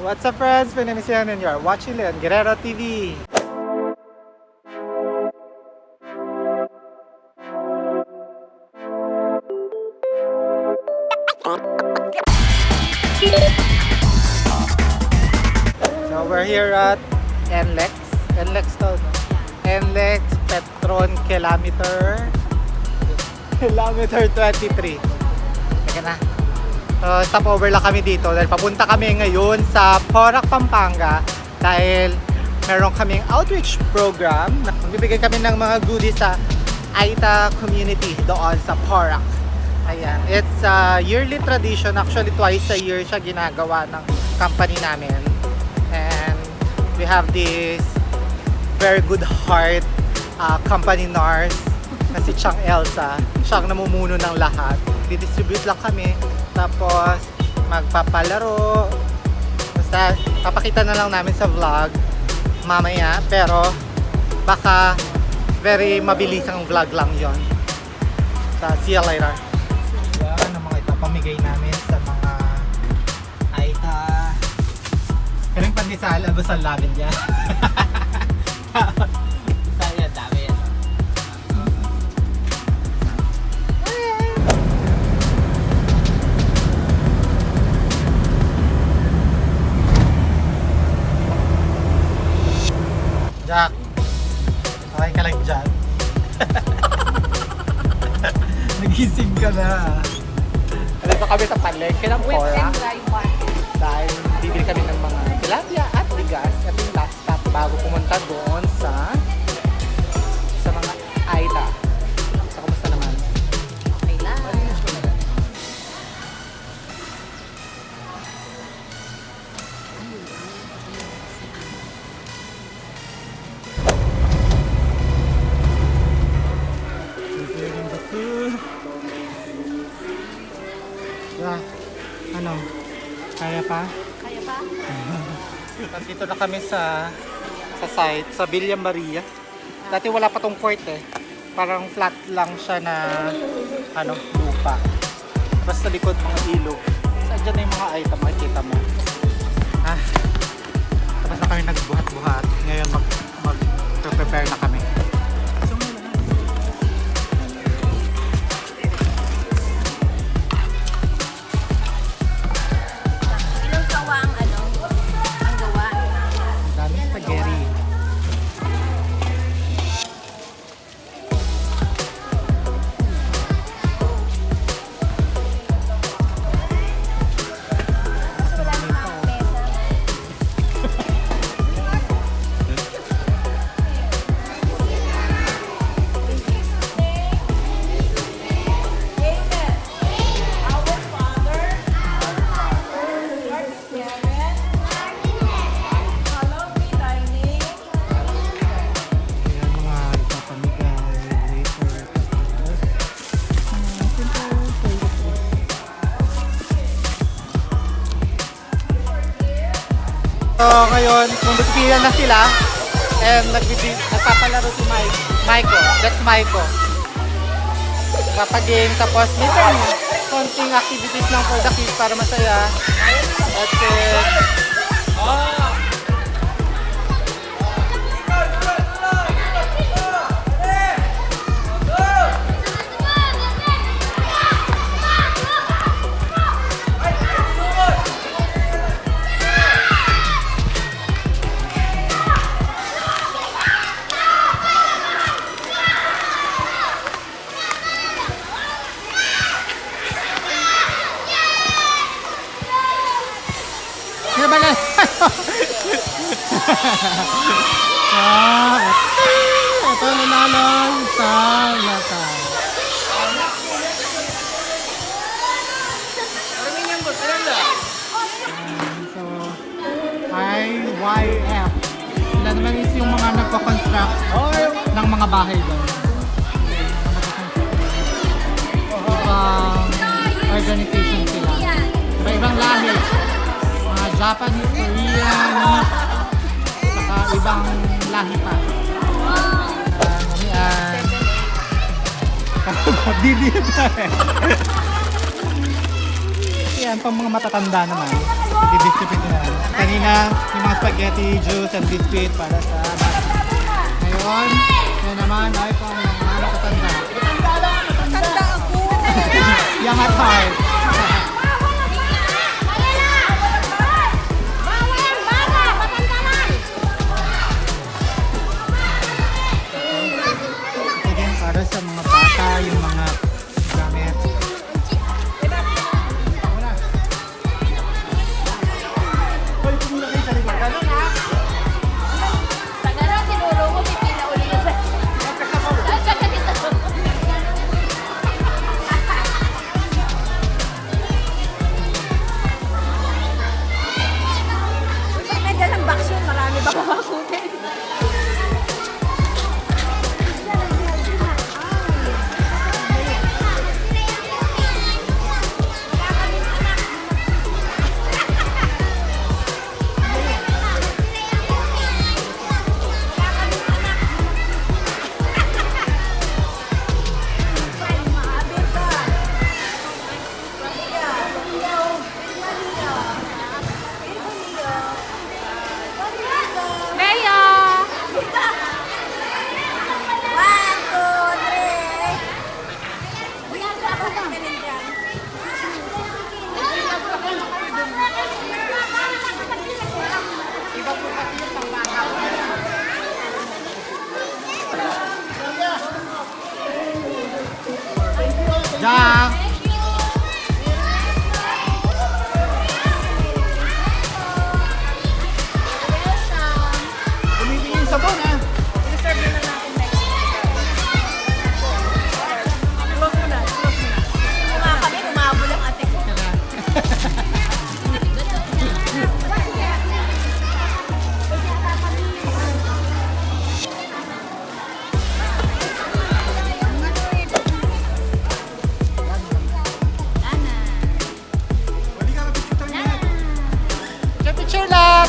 What's up friends? My name is Ian and you are watching Leon Guerrero TV. So we're here at NLEX. NLEX to? NLEX Petron Kilometer Kilometer 23. Teka na. So, stopover lang kami dito dahil papunta kami ngayon sa Porac, Pampanga dahil meron kaming outreach program. Magbibigay kami ng mga goodies sa Aita community doon sa Porac. Ayan. It's a yearly tradition. Actually, twice a year siya ginagawa ng company namin. And we have this very good heart uh, company nurse na si Chang Elsa. Siya ang namumuno ng lahat. Didistribute lang kami. Tapos, magpapalaro. Basta, papakita na lang namin sa vlog mamaya. Pero, baka very mabilis ang vlog lang yon. Sa see you later. Yan ang mga ipapamigay namin sa mga Aita. Yung pandesal, agusal namin yan. Jack, okay ka lang dyan. Nagising ka na. Nandito kami sa palengke ng Whipped Cora and dry market. dahil bibili kami ng mga tilapia at bigas. Ito yung last stop bago pumunta doon sa Yeah. Ano? Kaya pa? Kaya pa? Nandito na kami sa sa site, sa Villa Maria. Dati wala pa tong court eh. Parang flat lang siya na ano, lupa. Basta likod mga ilog. So, andyan na yung mga item, makikita mo. So ngayon, kung nagpila na sila, and nagpapalaro si Mike. Maiko, that's Maiko. Papagame, tapos minsan konting activities lang for the kids para masaya. That's it. Ah, ito nanalo sa yata. So, IYF. Sila naman is yung mga nagko-construct ng mga bahay doon. Ibang organization sila. Iba-ibang lahi. Mga Japanese, Korean, saka ibang lahi pa. Uh, yan. Didi pa eh. Yan, pang mga matatanda naman. Didistribute na. Kanina yung mga spaghetti, juice, and biscuit para sa bata. Ngayon, yan naman ay kung mga matatanda. Tanda ako. Young at heart.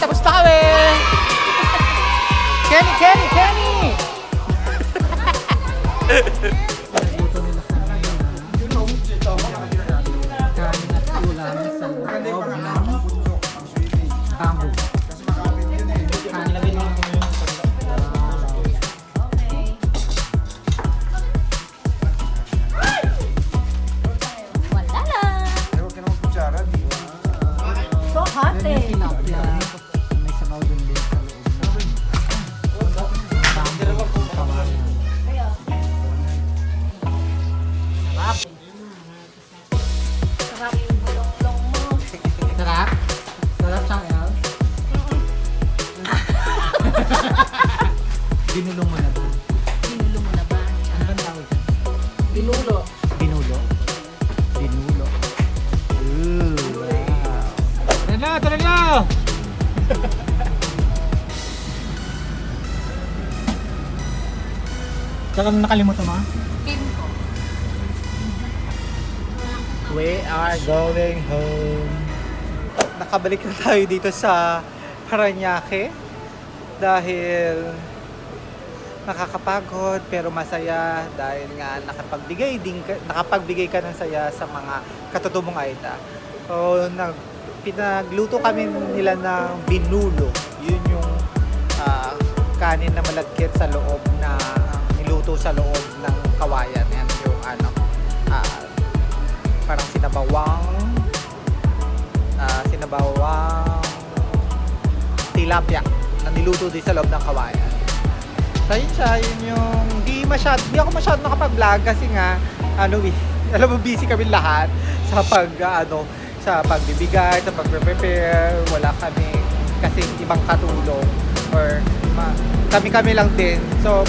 Picture lang! Tapos na kami! Kenny! Kenny! Kenny! Pinulo. Binulo? Binulo. Ooh, wow. Tara na, tara na! Saka mo nakalimutan mo? Pin ko. We are going home. Nakabalik na tayo dito sa Paranaque dahil nakakapagod pero masaya dahil nga nakapagbigay din ka, nakapagbigay ka ng saya sa mga katutubong Aita. So, nag, pinagluto kami nila ng binulo. Yun yung ah, kanin na malagkit sa loob na niluto sa loob ng kawayan. Yan yung ano, ah, parang sinabawang ah, sinabawang tilapia na niluto din sa loob ng kawayan. So yun siya, yun yung di masyad, di ako masyado nakapag-vlog kasi nga ano eh, alam mo busy kami lahat sa pag ah, ano sa pagbibigay, sa pagpe-prepare, wala kami kasi ibang katulong or kami-kami lang din. So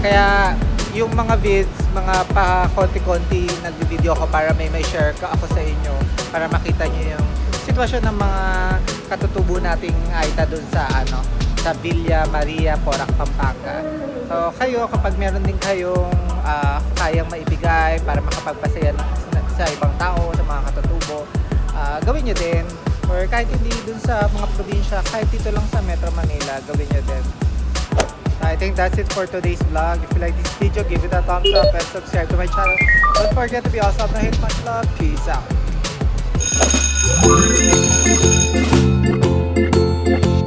kaya yung mga vids, mga pa konti-konti nag-video ako para may may share ka ako sa inyo para makita niyo yung sitwasyon ng mga katutubo nating Aita doon sa ano sa Villa Maria, Porac, Pampanga. So kayo kapag meron din kayong ah, kayang maibigay para makapagpasaya sa ibang tao, sa mga katutubo, ah, gawin nyo din. Or kahit hindi dun sa mga probinsya, kahit dito lang sa Metro Manila, gawin nyo din. I think that's it for today's vlog. If you like this video, give it a thumbs up and subscribe to my channel. Don't forget to be awesome. No hate, much love. Peace out.